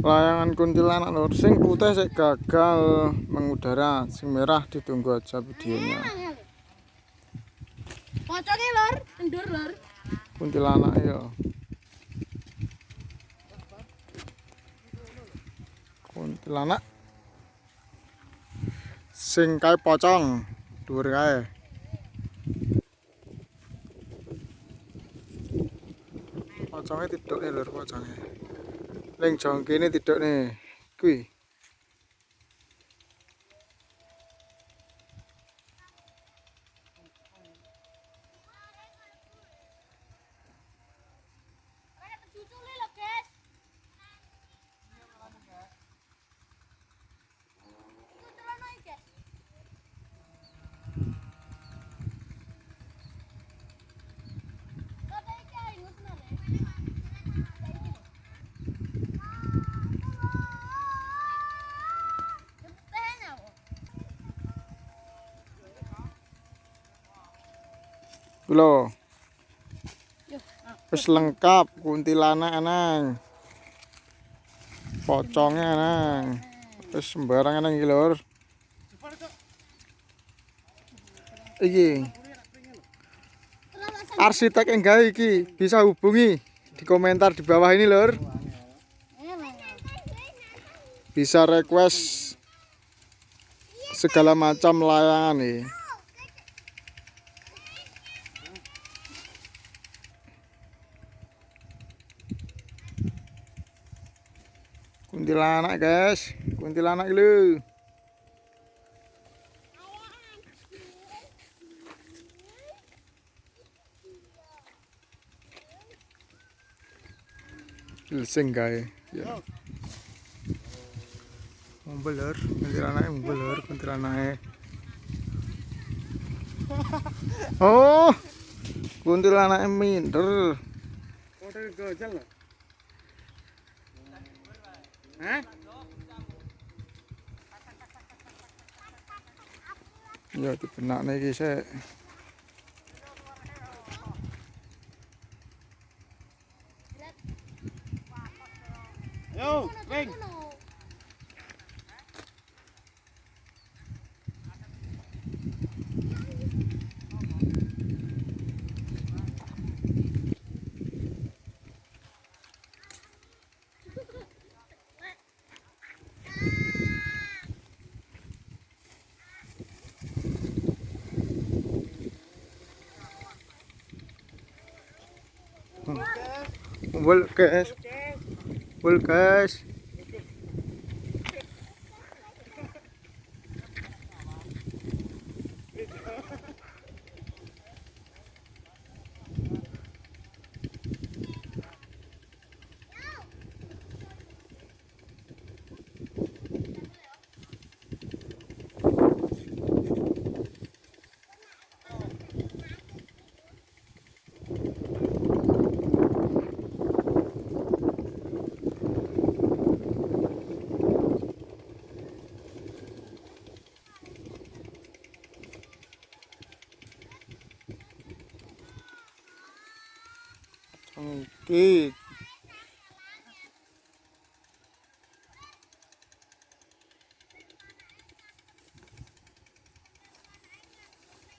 layangan kuntilanak lur. Sing putih sik gagal mengudara sing merah ditunggu aja videonya. Pocongnya lor endur lor kuntilanak ya kuntilanak. Sing kae pocong dhuwur kae. Pocongnya tidak nih lur pocongnya Leng jongkene tidak nih kuwi Lho. Wis lengkap kuntilanak nang. Pocongnya nang. Wis sembarangan nang iki. Iki. Arsitek yang gawe iki bisa hubungi di komentar di bawah ini, Lur. Bisa request segala macam layangan nih. Kuntilanak guys kuntilanak lu Sing gawe ya. Membeler, kuntilanake membeler, kuntilanake. Oh. Kuntilanake minder. hả? Giờ chụp hình nạn này thì sẽ Yo, Vinh. Volcash. Volcash. 嗯给